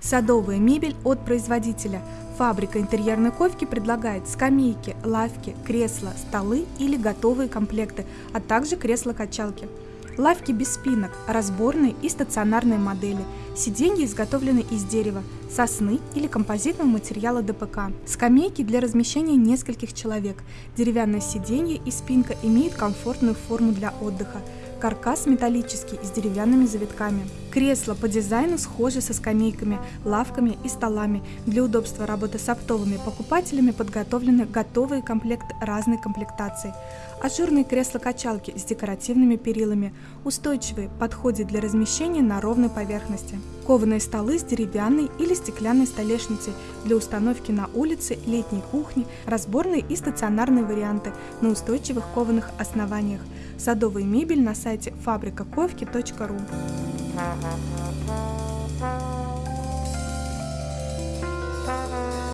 Садовая мебель от производителя. Фабрика интерьерной ковки предлагает скамейки, лавки, кресла, столы или готовые комплекты, а также кресла-качалки. Лавки без спинок, разборные и стационарные модели. Сиденья изготовлены из дерева, сосны или композитного материала ДПК. Скамейки для размещения нескольких человек. Деревянное сиденье и спинка имеют комфортную форму для отдыха. Каркас металлический с деревянными завитками. Кресла по дизайну схожи со скамейками, лавками и столами. Для удобства работы с оптовыми покупателями подготовлены готовые комплекты разной комплектации. Ажурные кресла-качалки с декоративными перилами, устойчивые, подходят для размещения на ровной поверхности. Кованые столы с деревянной или стеклянной столешницей для установки на улице, летней кухне, разборные и стационарные варианты на устойчивых кованых основаниях. Садовая мебель на сайте фабрикаковки.ру.